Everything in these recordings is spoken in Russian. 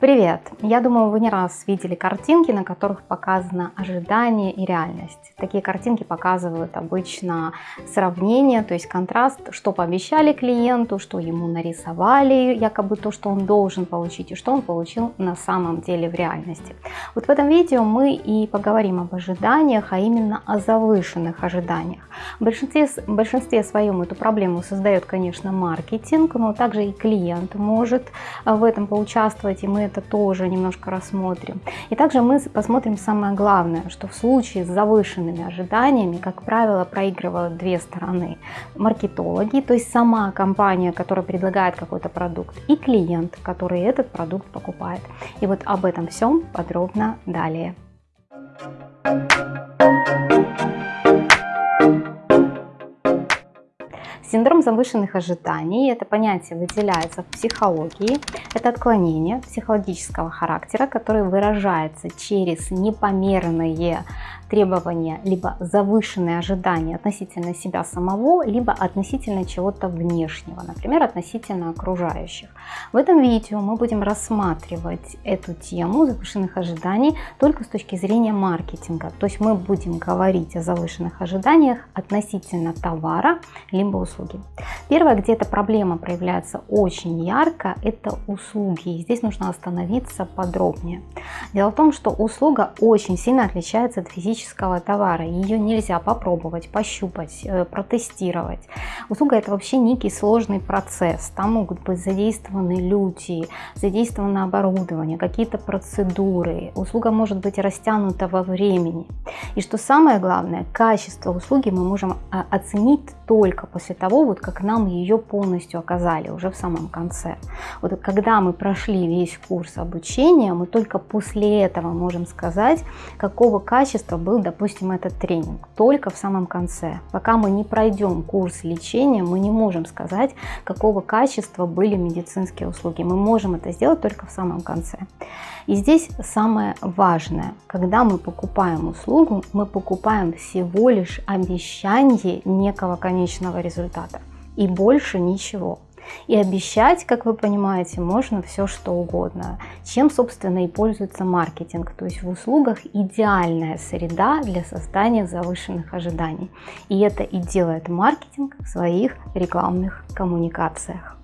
Привет! Я думаю, вы не раз видели картинки, на которых показано ожидание и реальность. Такие картинки показывают обычно сравнение, то есть контраст, что пообещали клиенту, что ему нарисовали, якобы то, что он должен получить, и что он получил на самом деле в реальности. Вот в этом видео мы и поговорим об ожиданиях, а именно о завышенных ожиданиях. В большинстве, в большинстве своем эту проблему создает, конечно, маркетинг, но также и клиент может в этом поучаствовать, и мы это тоже немножко рассмотрим. И также мы посмотрим самое главное, что в случае с завышенными ожиданиями, как правило, проигрывают две стороны. Маркетологи, то есть сама компания, которая предлагает какой-то продукт, и клиент, который этот продукт покупает. И вот об этом всем подробно далее. Синдром завышенных ожиданий – это понятие выделяется в психологии. Это отклонение психологического характера, которое выражается через непомерные требования, либо завышенные ожидания относительно себя самого, либо относительно чего-то внешнего, например, относительно окружающих. В этом видео мы будем рассматривать эту тему завышенных ожиданий только с точки зрения маркетинга. То есть мы будем говорить о завышенных ожиданиях относительно товара, либо услуги. Первое, где эта проблема проявляется очень ярко, это услуги. И здесь нужно остановиться подробнее. Дело в том, что услуга очень сильно отличается от физического товара. Ее нельзя попробовать, пощупать, э, протестировать. Услуга это вообще некий сложный процесс. Там могут быть задействованы люди, задействовано оборудование, какие-то процедуры. Услуга может быть растянута во времени. И что самое главное, качество услуги мы можем а, оценить только после того, вот как нам ее полностью оказали уже в самом конце. Вот когда мы прошли весь курс обучения, мы только после этого можем сказать, какого качества был, допустим, этот тренинг, только в самом конце. Пока мы не пройдем курс лечения, мы не можем сказать, какого качества были медицинские услуги. Мы можем это сделать только в самом конце. И здесь самое важное, когда мы покупаем услугу, мы покупаем всего лишь обещание некого конечного результата и больше ничего. И обещать, как вы понимаете, можно все что угодно. Чем, собственно, и пользуется маркетинг. То есть в услугах идеальная среда для создания завышенных ожиданий. И это и делает маркетинг в своих рекламных коммуникациях.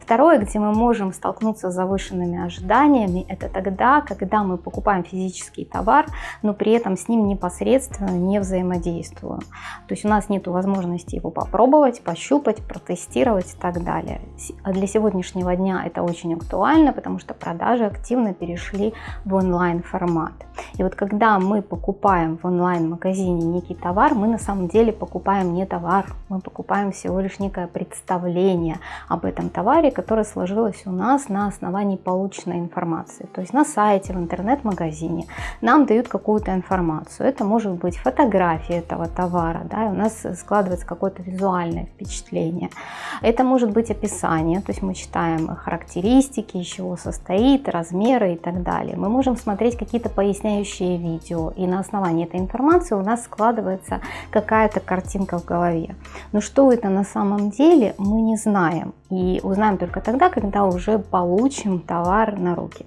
Второе, где мы можем столкнуться с завышенными ожиданиями, это тогда, когда мы покупаем физический товар, но при этом с ним непосредственно не взаимодействуем. То есть у нас нет возможности его попробовать, пощупать, протестировать и так далее. А для сегодняшнего дня это очень актуально, потому что продажи активно перешли в онлайн формат. И вот когда мы покупаем в онлайн-магазине некий товар, мы на самом деле покупаем не товар, мы покупаем всего лишь некое представление об этом товаре, которое сложилось у нас на основании полученной информации. То есть на сайте, в интернет-магазине нам дают какую-то информацию. Это может быть фотография этого товара, да, и у нас складывается какое-то визуальное впечатление. Это может быть описание, то есть мы читаем характеристики, из чего состоит, размеры и так далее. Мы можем смотреть какие-то объясняющее видео, и на основании этой информации у нас складывается какая-то картинка в голове. Но что это на самом деле, мы не знаем. И узнаем только тогда, когда уже получим товар на руки.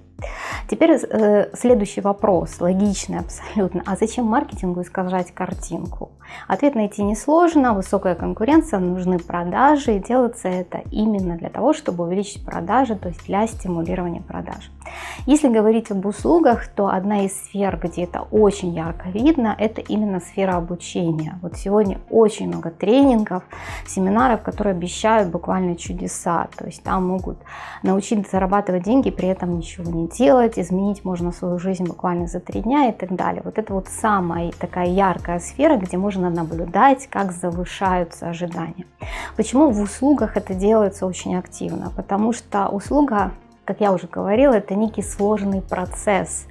Теперь э, следующий вопрос, логичный абсолютно. А зачем маркетингу искажать картинку? Ответ найти несложно, высокая конкуренция, нужны продажи, и делается это именно для того, чтобы увеличить продажи, то есть для стимулирования продаж. Если говорить об услугах, то одна из сфер, где это очень ярко видно, это именно сфера обучения. Вот сегодня очень много тренингов, семинаров, которые обещают буквально чудеса. То есть там могут научить зарабатывать деньги, при этом ничего не делать, изменить можно свою жизнь буквально за три дня и так далее. Вот это вот самая такая яркая сфера, где можно наблюдать, как завышаются ожидания. Почему в услугах это делается очень активно? Потому что услуга как я уже говорила, это некий сложный процесс.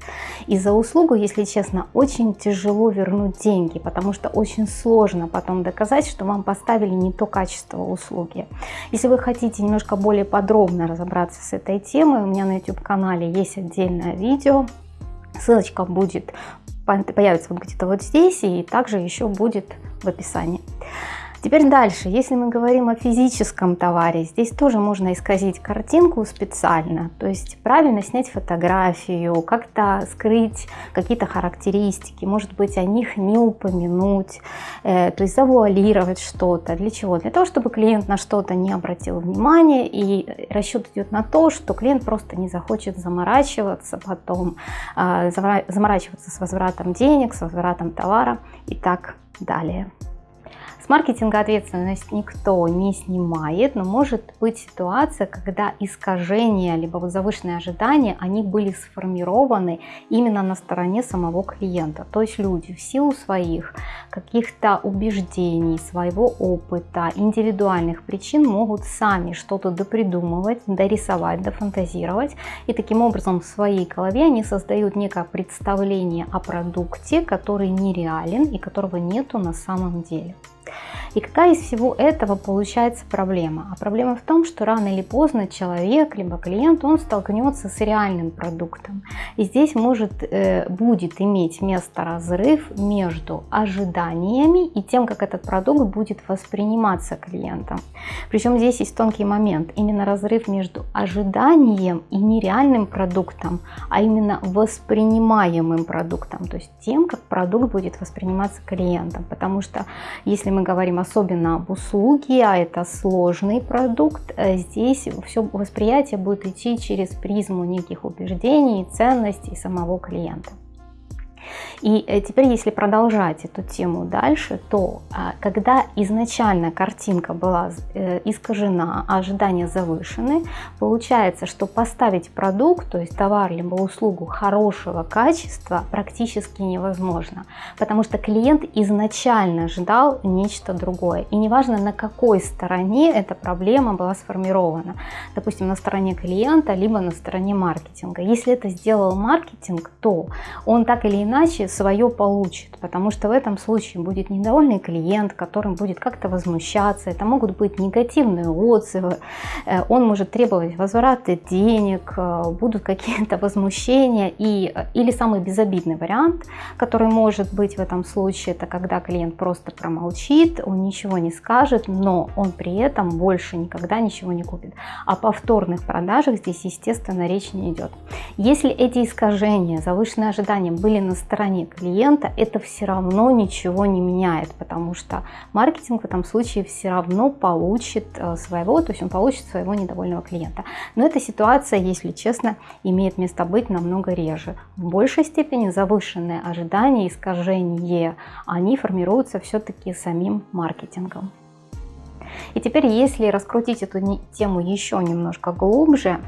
И за услугу, если честно, очень тяжело вернуть деньги, потому что очень сложно потом доказать, что вам поставили не то качество услуги. Если вы хотите немножко более подробно разобраться с этой темой, у меня на YouTube-канале есть отдельное видео, ссылочка будет, появится вот где-то вот здесь и также еще будет в описании. Теперь дальше, если мы говорим о физическом товаре, здесь тоже можно исказить картинку специально, то есть правильно снять фотографию, как-то скрыть какие-то характеристики, может быть о них не упомянуть, э, то есть завуалировать что-то. Для чего? Для того, чтобы клиент на что-то не обратил внимания и расчет идет на то, что клиент просто не захочет заморачиваться потом, э, заморачиваться с возвратом денег, с возвратом товара и так далее маркетинга ответственность никто не снимает, но может быть ситуация, когда искажения, либо вот завышенные ожидания, они были сформированы именно на стороне самого клиента. То есть люди в силу своих каких-то убеждений, своего опыта, индивидуальных причин могут сами что-то допридумывать, дорисовать, дофантазировать. И таким образом в своей голове они создают некое представление о продукте, который нереален и которого нету на самом деле. И какая из всего этого получается проблема? А проблема в том, что рано или поздно человек, либо клиент, он столкнется с реальным продуктом. И здесь может, э, будет иметь место разрыв между ожиданиями и тем, как этот продукт будет восприниматься клиентом. Причем здесь есть тонкий момент. Именно разрыв между ожиданием и нереальным продуктом, а именно воспринимаемым продуктом. То есть тем, как продукт будет восприниматься клиентом. Потому что если мы говорим особенно об услуге, а это сложный продукт, э, здесь все восприятие будет идти через призму неких убеждений, ценностей самого клиента. И э, теперь, если продолжать эту тему дальше, то а, когда изначально картинка была э, искажена, а ожидания завышены, получается, что поставить продукт, то есть товар либо услугу хорошего качества практически невозможно, потому что клиент изначально ждал нечто другое. И неважно, на какой стороне эта проблема была сформирована, допустим, на стороне клиента, либо на стороне маркетинга. Если это сделал маркетинг, то он так или иначе свое получит, потому что в этом случае будет недовольный клиент, которым будет как-то возмущаться, это могут быть негативные отзывы, э, он может требовать возврата денег, э, будут какие-то возмущения и, э, или самый безобидный вариант, который может быть в этом случае, это когда клиент просто промолчит, он ничего не скажет, но он при этом больше никогда ничего не купит. О повторных продажах здесь, естественно, речь не идет. Если эти искажения, завышенные ожидания были на стороне клиента, это все равно ничего не меняет, потому что маркетинг в этом случае все равно получит э, своего, то есть он получит своего недовольного клиента. Но эта ситуация, если честно, имеет место быть намного реже. В большей степени завышенные ожидания, искажения, они формируются все-таки самим маркетингом. И теперь, если раскрутить эту тему еще немножко глубже,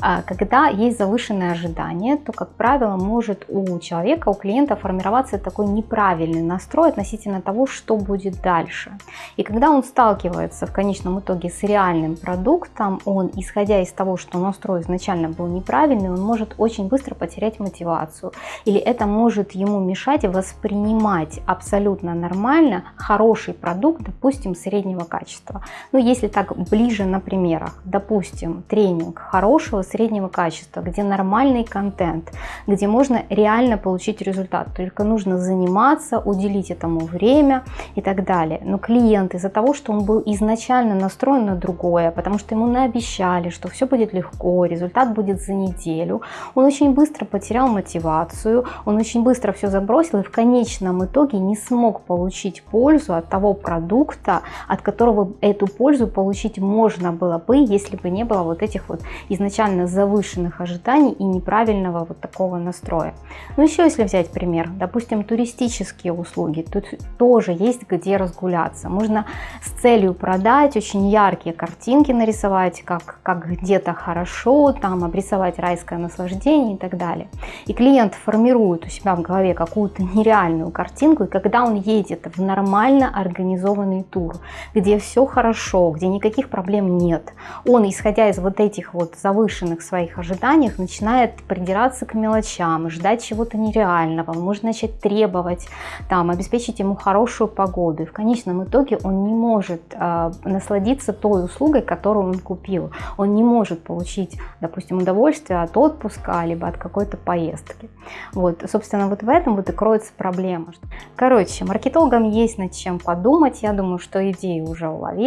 а, когда есть завышенные ожидания, то, как правило, может у человека, у клиента формироваться такой неправильный настрой относительно того, что будет дальше. И когда он сталкивается в конечном итоге с реальным продуктом, он, исходя из того, что настрой изначально был неправильный, он может очень быстро потерять мотивацию. Или это может ему мешать воспринимать абсолютно нормально хороший продукт, допустим, среднего качества. Ну, если так ближе на примерах, допустим, тренинг хорошего среднего качества, где нормальный контент, где можно реально получить результат. Только нужно заниматься, уделить этому время и так далее. Но клиент из-за того, что он был изначально настроен на другое, потому что ему наобещали, что все будет легко, результат будет за неделю, он очень быстро потерял мотивацию, он очень быстро все забросил и в конечном итоге не смог получить пользу от того продукта, от которого эту пользу получить можно было бы, если бы не было вот этих вот изначально завышенных ожиданий и неправильного вот такого настроя. Ну еще если взять пример, допустим, туристические услуги, тут тоже есть где разгуляться. Можно с целью продать очень яркие картинки нарисовать, как, как где-то хорошо, там обрисовать райское наслаждение и так далее. И клиент формирует у себя в голове какую-то нереальную картинку, и когда он едет в нормально организованный тур, где все хорошо, где никаких проблем нет, он, исходя из вот этих вот завышенных своих ожиданий, начинает придираться к мелочам, ждать чего-то нереального, может начать требовать, там, обеспечить ему хорошую погоду. И в конечном итоге он не может э, насладиться той услугой, которую он купил. Он не может получить, допустим, удовольствие от отпуска, либо от какой-то поездки. Вот, собственно, вот в этом вот и кроется проблема. Короче, маркетологам есть над чем подумать. Я думаю, что идеи уже уловили.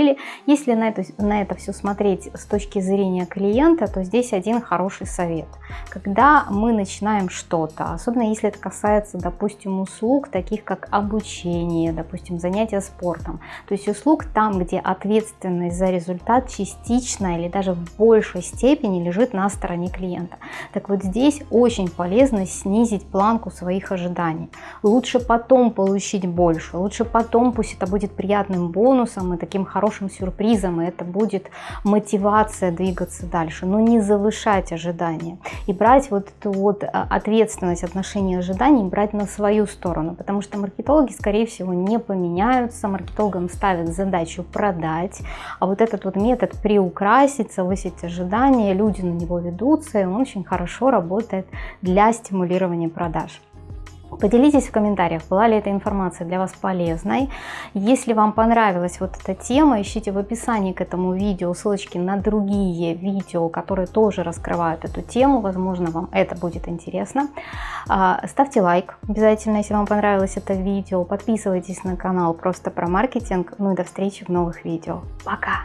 Если на это, на это все смотреть с точки зрения клиента, то здесь один хороший совет. Когда мы начинаем что-то, особенно если это касается, допустим, услуг, таких как обучение, допустим, занятия спортом, то есть услуг там, где ответственность за результат частично или даже в большей степени лежит на стороне клиента. Так вот здесь очень полезно снизить планку своих ожиданий. Лучше потом получить больше, лучше потом, пусть это будет приятным бонусом и таким хорошим сюрпризом, и это будет мотивация двигаться дальше, но не завышать ожидания. И брать вот эту вот а, ответственность отношения ожиданий, брать на свою сторону, потому что маркетологи, скорее всего, не поменяются, маркетологам ставят задачу продать, а вот этот вот метод приукрасить, завысить ожидания, люди на него ведутся, и он очень хорошо работает для стимулирования продаж. Поделитесь в комментариях, была ли эта информация для вас полезной. Если вам понравилась вот эта тема, ищите в описании к этому видео ссылочки на другие видео, которые тоже раскрывают эту тему. Возможно, вам это будет интересно. А, ставьте лайк обязательно, если вам понравилось это видео. Подписывайтесь на канал просто про маркетинг. Ну и до встречи в новых видео. Пока!